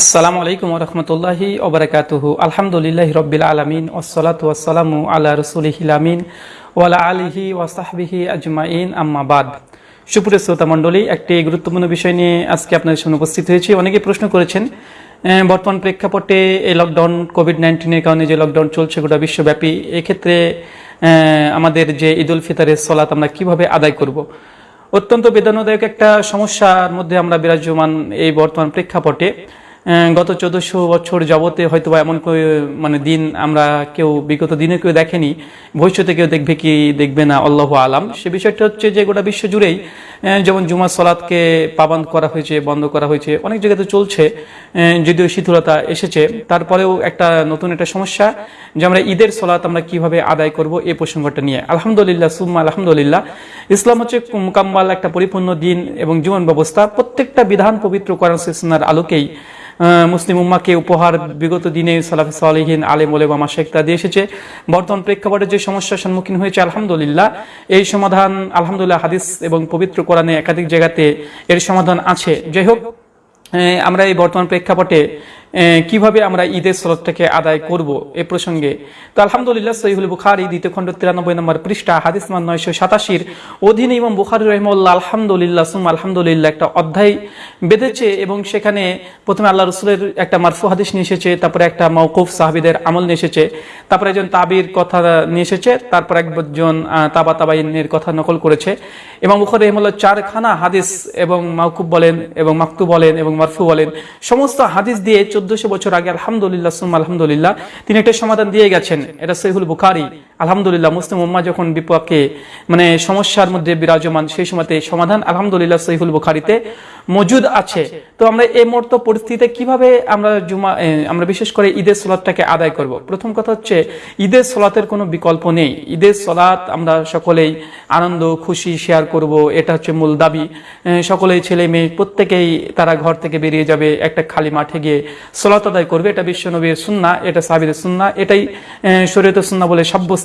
আসসালামু আলাইকুম রহমতুল্লাহি ওবরাকাতুহু আলহামদুলিল্লাহ রব্বিল আলমিন ওসলাতু ওয়াসালামু আল্লাহ রসুলিহিল আমিন ওয়ালা আলিহি ওয়াসাহবিহি আজমাইন। আম্মাবাদ সুপুরের শ্রোতা মণ্ডলী, একটি গুরুত্বপূর্ণ বিষয় নিয়ে আজকে আপনাদের সামনে উপস্থিত হয়েছি। অনেকে প্রশ্ন করেছেন বর্তমান প্রেক্ষাপটে এই লকডাউন কোভিড নাইন্টিনের কারণে যে লকডাউন চলছে গোটা বিশ্বব্যাপী, এক্ষেত্রে আমাদের যে ঈদ উল ফিতরের সলাত আমরা কীভাবে আদায় করব? অত্যন্ত বেদনাদায়ক একটা সমস্যার মধ্যে আমরা বিরাজমান এই বর্তমান প্রেক্ষাপটে। গত চোদ্দশো বছর যাবতে হয়তো বা এমন মানে দিন আমরা কেউ, বিগত দিনে কেউ দেখেনি, ভবিষ্যতে কেউ দেখবে কি দেখবে না, আল্লাহ আলাম। সে বিষয়টা হচ্ছে যে গোটা বিশ্ব জুড়েই যেমন জুমা সলাদকে পাবন্ধ করা হয়েছে, বন্ধ করা হয়েছে, অনেক জায়গাতে চলছে যদিও শিথিলতা এসেছে। তারপরেও একটা নতুন একটা সমস্যা যে আমরা ঈদের সলাত আমরা কীভাবে আদায় করব এই প্রসঙ্গটা নিয়ে। আলহামদুলিল্লাহ, সুম্মা আলহামদুলিল্লাহ। ইসলাম হচ্ছে মোকাম্মাল একটা পরিপূর্ণ দিন এবং জীবন ব্যবস্থা। প্রত্যেকটা বিধান পবিত্র করার আলোকেই মুসলিম উম্মাকে উপহার বিগত দিনে সালাফি সালেহীন, আলেম শেখ তা দিয়ে এসেছে। বর্তমান প্রেক্ষাপটে যে সমস্যার সম্মুখীন হয়েছে, আলহামদুলিল্লাহ, এই সমাধান, আলহামদুলিল্লাহ, হাদিস এবং পবিত্র কোরআনে একাধিক জায়গাতে এর সমাধান আছে। যাই হোক আমরা এই বর্তমান প্রেক্ষাপটে কীভাবে আমরা ঈদের সলতটাকে আদায় করব এ প্রসঙ্গে? তো আলহামদুলিল্লাহ, সহিহুল বুখারি, দ্বিতীয় খণ্ড তিরানব্বই নম্বর পৃষ্ঠা, হাদিস মান নয়শো সাতাশির অধীনে ইমাম বুখারি রহমুল্লাহ আলহামদুলিল্লাহ সুম আলহামদুলিল্লাহ একটা অধ্যায় বেঁধেছে এবং সেখানে প্রথমে আল্লাহ রসুলের একটা মারফু হাদিস নিয়ে এসেছে, তারপরে একটা মৌকুফ সাহাবিদের আমল নিয়ে এসেছে, তারপরে একজন তাবির কথা নিয়ে এসেছে, তারপর একজন তাবা তাবাইনের কথা নকল করেছে। এবং বুখারি রহমুল্লাহ চারখানা হাদিস এবং মাউকুব বলেন এবং মাকতু বলেন এবং মারফু বলেন, সমস্ত হাদিস দিয়ে চোদ্দশো বছর আগে আলহামদুলিল্লাহ সুম আলহামদুলিল্লাহ তিনি একটা সমাধান দিয়ে গেছেন। এটা সৈহুল বুখারি। আলহামদুলিল্লাহ, মুসলিম উম্মা যখন বিপক্ষে মানে সমস্যার মধ্যে বিরাজমান, সেই সময়তে সমাধান আলহামদুলিল্লাহ সহিহুল বুখারিতে মজুদ আছে। তো আমরা এই মুহূর্ত পরিস্থিতিতে কীভাবে আমরা জুমা আমরা বিশেষ করে ঈদের সলাতটাকে আদায় করব? প্রথম কথা হচ্ছে, ঈদের সলাতের কোনো বিকল্প নেই। ঈদের সলাত আমরা সকলেই আনন্দ, খুশি শেয়ার করব, এটা হচ্ছে মূল দাবি। সকলেই ছেলে মেয়ে, প্রত্যেকেই তারা ঘর থেকে বেরিয়ে যাবে, একটা খালি মাঠে গিয়ে সলাত আদায় করবে। এটা বিশ্বনবীর সুন্না এটা সাবিরের সুন্না এটাই শরীয়ত সুন্না বলে সাব্যস্ত।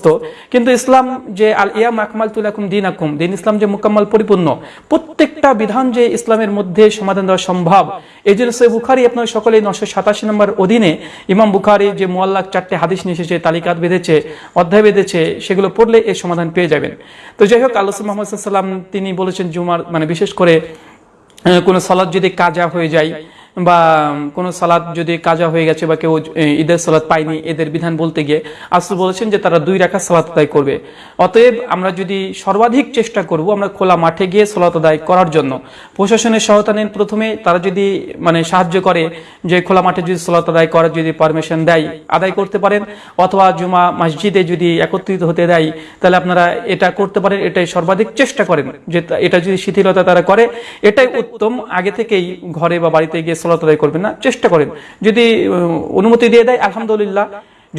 কিন্তু ইসলাম যে আল ইয়াম আকমাল তুলাকুম দিন আকুম দিন ইসলাম যে মুকাম্মাল পরিপূর্ণ, প্রত্যেকটা বিধান যে ইসলামের মধ্যে সমাধান দেওয়া সম্ভব, এই জন্য সে বুখারি আপনার সকলেই নশো সাতাশি নম্বর অধীনে ইমাম বুখারি যে মোয়াল্লাক চারটে হাদিস নিয়ে এসেছে, তালিকাত বেঁধেছে, অধ্যায় বেঁধেছে, সেগুলো পড়লে এর সমাধান পেয়ে যাবেন। তো যাই হোক, আল্লাহ মোহাম্মদ সাল্লাম তিনি বলেছেন জুমার মানে বিশেষ করে কোনো সলাদ যদি কাজা হয়ে যায় বা কোনো সালাদ যদি কাজা হয়ে গেছে বা কেউ ঈদের সালাদ পায়নি, এদের বিধান বলতে গিয়ে আসল বলেছেন যে তারা দুই রাখা সালাত আদায় করবে। অতএব আমরা যদি সর্বাধিক চেষ্টা করব আমরা খোলা মাঠে গিয়ে সালাত আদায় করার জন্য। প্রশাসনের সহায়তা নেন প্রথমে, তারা যদি মানে সাহায্য করে যে খোলা মাঠে যদি সালাত আদায় করার যদি পারমিশন দেয়, আদায় করতে পারেন। অথবা জুমা মসজিদে যদি একত্রিত হতে দেয়, তাহলে আপনারা এটা করতে পারেন, এটাই সর্বাধিক চেষ্টা করেন যে এটা যদি শিথিলতা তারা করে। এটাই উত্তম, আগে থেকেই ঘরে বা বাড়িতে গিয়ে সলাত আদায় করবেন না, চেষ্টা করেন। যদি অনুমতি দিয়ে দেয়, আলহামদুলিল্লাহ।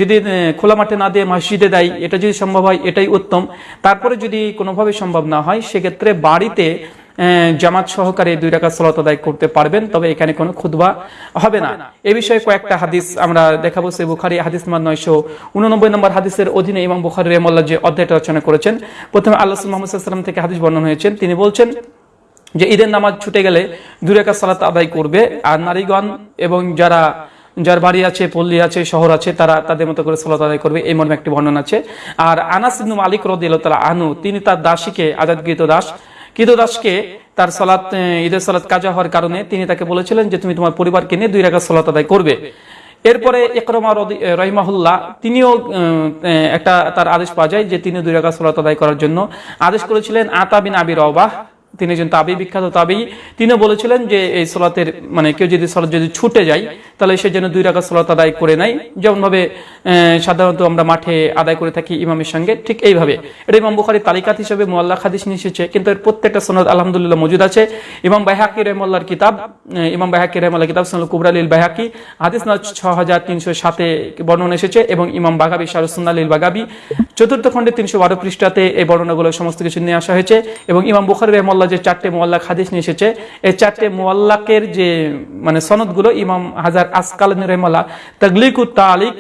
যদি খোলা মাঠে না দিয়ে মসজিদে দেয়, এটা যদি সম্ভব হয়, এটাই উত্তম। তারপরে যদি কোনোভাবে সম্ভব না হয়, সেক্ষেত্রে বাড়িতে জামাত সহকারে দুই টাকা সলাত আদায় করতে পারবেন, তবে এখানে কোনো খুদবা হবে না। এ বিষয়ে কয়েকটা হাদিস আমরা দেখাবো। সে বুখারি হাদিস নম্বর নয়শো উননব্বই নম্বর হাদিসের অধীনে ইমাম বুখারি রেমল্লা যে অধ্যায়টা রচনা করেছেন, প্রথমে আল্লাহ মোহাম্মদ সাল্লাম থেকে হাদিস বর্ণনা হয়েছেন। তিনি বলছেন যে ঈদের নামাজ ছুটে গেলে দুই রেখা সালাত আদায় করবে। আর নারীগণ এবং যারা, যার বাড়ি আছে, পল্লী আছে, শহর আছে, তারা তাদের মতো করে সালাত আদায় করবে। এই মর্মে একটি বর্ণনা আছে। আর আনাস ইবনু মালিক রদিয়াল্লাহু তাআলা আনহু, তিনি তার দাসীকে আজাদ আজাদকৃত দাস, কৃত দাসকে তার সালাত ঈদের সালাত কাজা হওয়ার কারণে তিনি তাকে বলেছিলেন যে তুমি তোমার পরিবারকে নিয়ে দুই রাখা সালাত আদায় করবে। এরপরে একরমা রহিমাহুল্লাহ, তিনিও একটা তার আদেশ পাওয়া যায় যে তিনি দুই রাখা সালাত আদায় করার জন্য আদেশ করেছিলেন আতা বিন আবি রবাহ তিনি একজন তাবি, বিখ্যাত তাবি। তিনিও বলেছিলেন যে এই সলাতের মানে কেউ যদি সলাত যদি ছুটে যায়, তাহলে সে যেন দুই রাখা সলাত আদায় করে নেয়। যেমন ভাবে সাধারণত আমরা মাঠে আদায় করে থাকি ইমামের সঙ্গে, ঠিক এইভাবে। এটা ইমাম বুখারি তালিকাত হিসেবে মোয়াল্লা হাদিস নিয়ে এসেছে, কিন্তু এর প্রত্যেকটা সনদ আলহামদুলিল্লাহ মজুদ আছে। ইমাম বাইহাকি রহমাল্লার কিতাব ইমাম বাইহাকি রহমাল্লাহ কিতাব সনুল কুবরালিল বাইহাকি, হাদিস না ছ হাজার তিনশো সাতে বর্ণনা এসেছে, এবং ইমাম বাগাবি শারুসুন্নালিল বাগাবি। চতুর্থ খণ্ডে তিনশো বারো পৃষ্ঠাতে এই বর্ণনাগুলো সমস্ত কিছু নিয়ে আসা হয়েছে, এবং ইমাম বুখারি রহমাল্লাহ যে চারটে মোয়াল্লাক হাদিস নিয়ে এসেছে, এই চারটে মোয়াল্লাকের যে মানে সনদগুলো ইমাম হাজার আসকাল রহমাল্লাহ তগলিক তালিক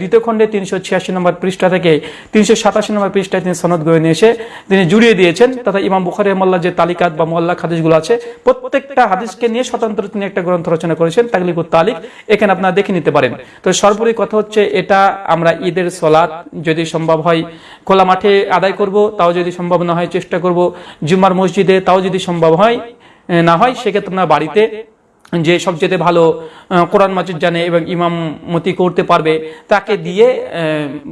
দ্বিতীয় খণ্ডে তিনশো ছিয়াশি নম্বর পৃষ্ঠা থেকে তিনশো সাতাশি নম্বর পৃষ্ঠায় তিনি সনদ গড়ে নিয়ে এসে তিনি জুড়িয়ে দিয়েছেন। তথা ইমাম বুখারি মোল্লা যে তালিকাত বা মোল্লা হাদিসগুলো আছে, প্রত্যেকটা হাদিসকে নিয়ে স্বতন্ত্র তিনি একটা গ্রন্থ রচনা করেছেন, তাগলিকুত তালিক। এখানে আপনারা দেখে নিতে পারেন। তো সর্বোপরি কথা হচ্ছে, এটা আমরা ঈদের সলাৎ যদি সম্ভব হয়, খোলা মাঠে আদায় করব, তাও যদি সম্ভব না হয় চেষ্টা করব, জুম্মার মসজিদে তাও যদি সম্ভব হয় না হয়, সেক্ষেত্রে আমরা বাড়িতে যে সবচেয়ে ভালো কোরআন মাজিদ জানে এবং ইমাম মতি করতে পারবে, তাকে দিয়ে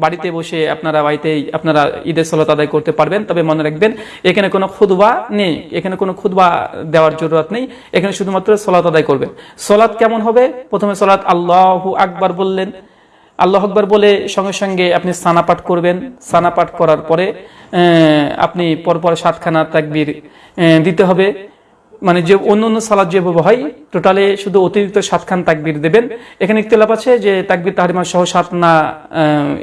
বাড়িতে বসে আপনারা বাড়িতেই আপনারা ঈদের সলাত আদায় করতে পারবেন। তবে মনে রাখবেন, এখানে কোনো খুদবা নেই, এখানে কোনো খুদবা দেওয়ার জরুরত নেই, এখানে শুধুমাত্র সলাত আদায় করবেন। সলাৎ কেমন হবে? প্রথমে সলাৎ আল্লাহ আকবার বললেন। আল্লাহ আকবর বলে সঙ্গে সঙ্গে আপনি সানা পাঠ করবেন। সানা পাঠ করার পরে আপনি পরপর সাতখানা তাকবির দিতে হবে। মানে যে অন্য অন্য সালাদ যেভাবে হয় টোটালে শুধু অতিরিক্ত সাতখান তাকবির দেবেন। এখানে ইখতলাফ আছে যে তাকবির তাহারিমা সহ সাত না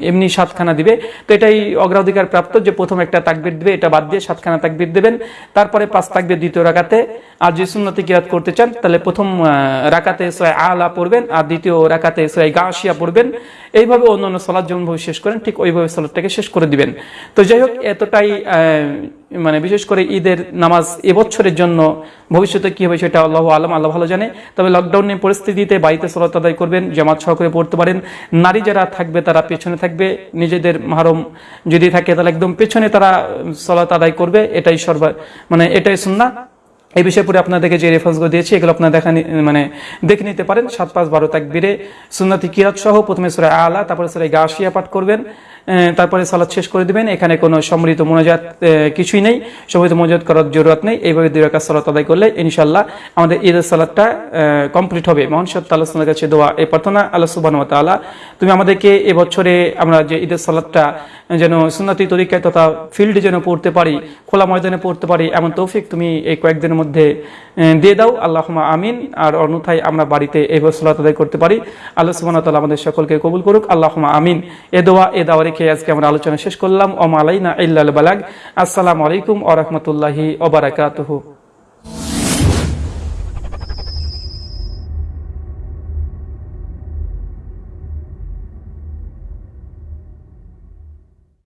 এমনি সাতখানা দিবে। তো এটাই অগ্রাধিকার প্রাপ্ত যে প্রথম একটা তাকবির দিবে, এটা বাদ দিয়ে সাতখানা তাকবির দেবেন। তারপরে পাঁচ তাকবির দ্বিতীয় রাকাতে। আর যে সুন্নতি কিরাত করতে চান, তাহলে প্রথম রাকাতে সোয় আলা পড়বেন, আর দ্বিতীয় রাকাতে সোয় গাছিয়া পড়বেন। এইভাবে অন্য অন্য সালাদ যেমনভাবে শেষ করেন, ঠিক ওইভাবে সালাদটাকে শেষ করে দিবেন। তো যাই হোক, এতটাই মানে বিশেষ করে ঈদের নামাজ এবছরের জন্য ভবিষ্যতে কি হবে সেটা আল্লাহ আলম, আল্লাহ ভালো জানে। তবে লকডাউনের পরিস্থিতিতে বাড়িতে সলাত আদায় করবেন, জামাত সহকারে পড়তে পারেন। নারী যারা থাকবে তারা পেছনে থাকবে। নিজেদের মাহরম যদি থাকে তাহলে একদম পেছনে তারা সলাত আদায় করবে। এটাই সর্বা মানে এটাই সুন্না এই বিষয়ে পরে আপনাদেরকে যে রেফারেন্সগুলো দিয়েছি, এগুলো আপনারা দেখা মানে দেখে নিতে পারেন। সাত পাঁচ বারো তাকবিরে। সুন্নাতি কিরাত সহ প্রথমে সুরে আলা, তারপরে সুরে গাছিয়া পাঠ করবেন। তারপরে সালাদ শেষ করে দিবেন। এখানে কোনো সম্মিলিত মোনাজাত কিছুই নেই। সম্মিলিত মোনাজাত করার জরুরত নেই। এইভাবে দুই রাকাত সালাত আদায় করলে ইনশাল্লাহ আমাদের ঈদের সালাদটা কমপ্লিট হবে। মহান সত্য আল্লাহ কাছে দোয়া, এই প্রার্থনা আল্লাহ সুবহান তাআলা, তুমি আমাদেরকে এবছরে আমরা যে ঈদের সালাদটা যেন সুন্নতি তরিকায় তথা ফিল্ডে যেন পড়তে পারি, খোলা ময়দানে পড়তে পারি, এমন তৌফিক তুমি এই কয়েকদিনের মধ্যে দিয়ে দাও। আল্লাহ আমিন। আর অন্যথায় আমরা বাড়িতে এই সালাত আদায় করতে পারি। আল্লাহ সুবহান তাআলা আমাদের সকলকে কবুল করুক। আল্লাহ আমিন। এ দোয়া, এ দাওয়া রেখে আজকে আমরা আলোচনা শেষ করলাম। ওমালাইনা ইল্লাল বালাগ। আসসালামু আলাইকুম ওরহমতুল্লাহি ওবরাকাতহু